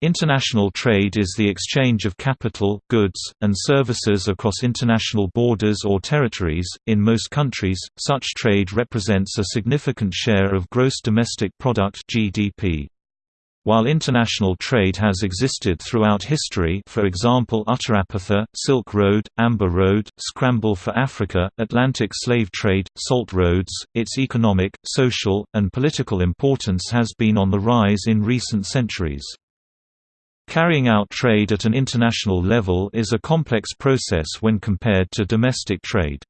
International trade is the exchange of capital, goods, and services across international borders or territories. In most countries, such trade represents a significant share of gross domestic product (GDP). While international trade has existed throughout history for example Uttarapatha, Silk Road, Amber Road, Scramble for Africa, Atlantic slave trade, salt roads, its economic, social, and political importance has been on the rise in recent centuries. Carrying out trade at an international level is a complex process when compared to domestic trade.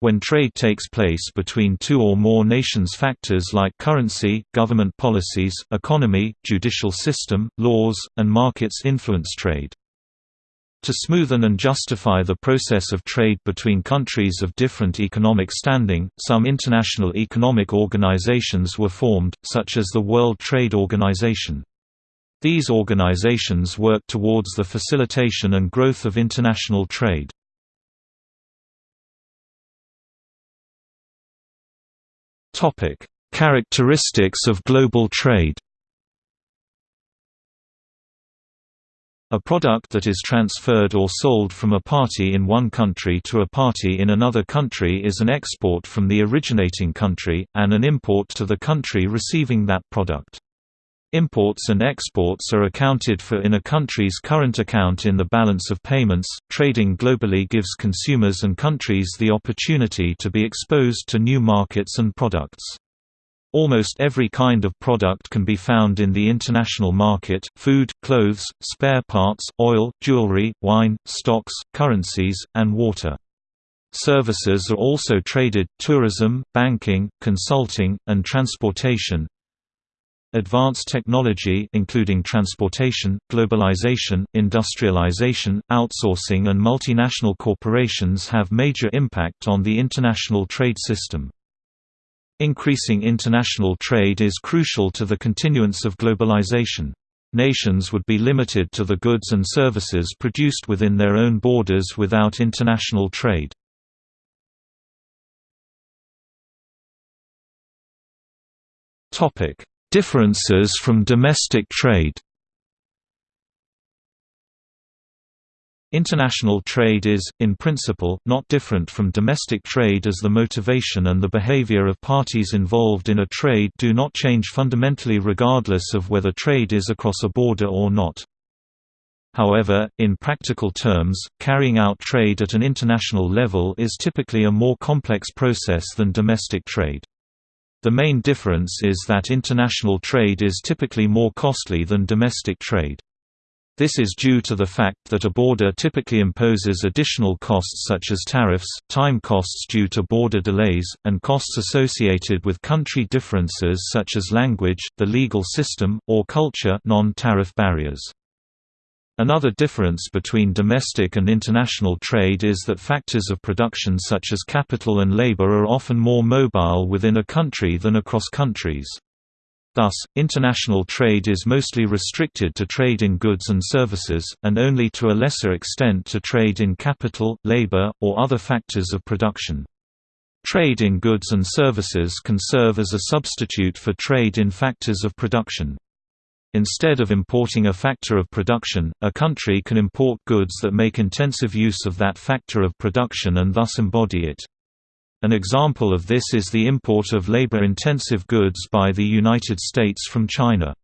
When trade takes place between two or more nations factors like currency, government policies, economy, judicial system, laws, and markets influence trade. To smoothen and justify the process of trade between countries of different economic standing, some international economic organizations were formed, such as the World Trade Organization. These organizations work towards the facilitation and growth of international trade. Characteristics of global trade A product that is transferred or sold from a party in one country to a party in another country is an export from the originating country, and an import to the country receiving that product. Imports and exports are accounted for in a country's current account in the balance of payments. Trading globally gives consumers and countries the opportunity to be exposed to new markets and products. Almost every kind of product can be found in the international market food, clothes, spare parts, oil, jewelry, wine, stocks, currencies, and water. Services are also traded tourism, banking, consulting, and transportation, Advanced technology including transportation, globalization, industrialization, outsourcing and multinational corporations have major impact on the international trade system. Increasing international trade is crucial to the continuance of globalization. Nations would be limited to the goods and services produced within their own borders without international trade. Topic: Differences from domestic trade International trade is, in principle, not different from domestic trade as the motivation and the behavior of parties involved in a trade do not change fundamentally regardless of whether trade is across a border or not. However, in practical terms, carrying out trade at an international level is typically a more complex process than domestic trade. The main difference is that international trade is typically more costly than domestic trade. This is due to the fact that a border typically imposes additional costs such as tariffs, time costs due to border delays, and costs associated with country differences such as language, the legal system, or culture non-tariff barriers. Another difference between domestic and international trade is that factors of production such as capital and labor are often more mobile within a country than across countries. Thus, international trade is mostly restricted to trade in goods and services, and only to a lesser extent to trade in capital, labor, or other factors of production. Trade in goods and services can serve as a substitute for trade in factors of production. Instead of importing a factor of production, a country can import goods that make intensive use of that factor of production and thus embody it. An example of this is the import of labor-intensive goods by the United States from China.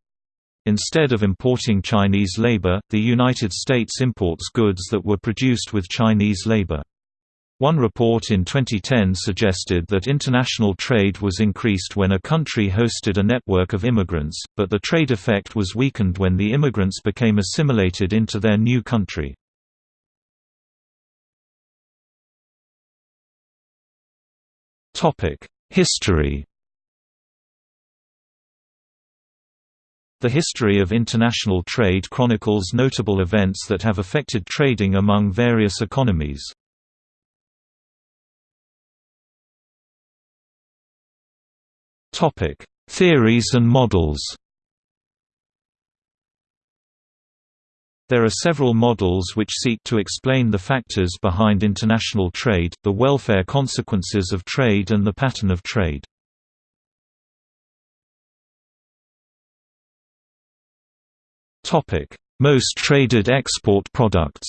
Instead of importing Chinese labor, the United States imports goods that were produced with Chinese labor. One report in 2010 suggested that international trade was increased when a country hosted a network of immigrants, but the trade effect was weakened when the immigrants became assimilated into their new country. History The history of international trade chronicles notable events that have affected trading among various economies. Topic: Theories and models. There are several models which seek to explain the factors behind international trade, the welfare consequences of trade and the pattern of trade. Most traded export products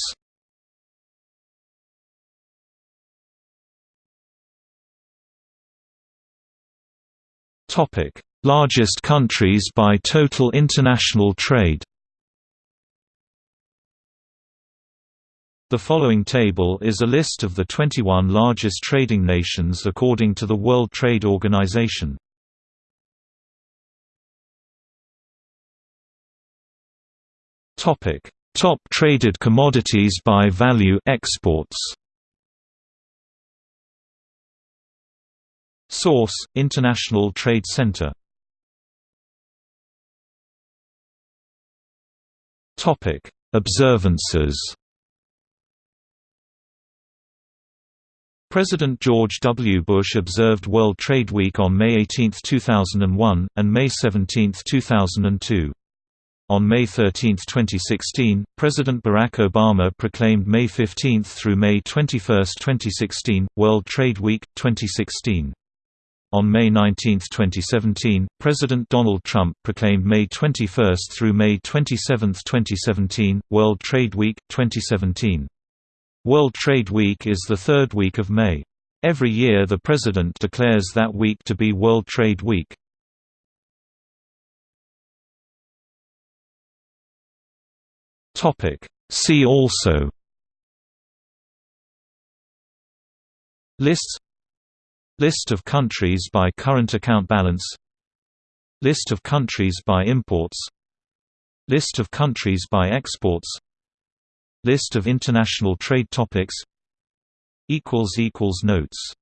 Topic: Largest countries by total international trade. The following table is a list of the 21 largest trading nations according to the World Trade Organization. Topic: Top traded commodities by value exports. Source: International Trade Center. Topic: Observances. President George W. Bush observed World Trade Week on May 18, 2001, and May 17, 2002. On May 13, 2016, President Barack Obama proclaimed May 15 through May 21, 2016, World Trade Week, 2016. On May 19, 2017, President Donald Trump proclaimed May 21 through May 27, 2017, World Trade Week, 2017. World Trade Week is the third week of May. Every year the President declares that week to be World Trade Week. See also Lists List of countries by current account balance. List of countries by imports. List of countries by exports. List of international trade topics. Notes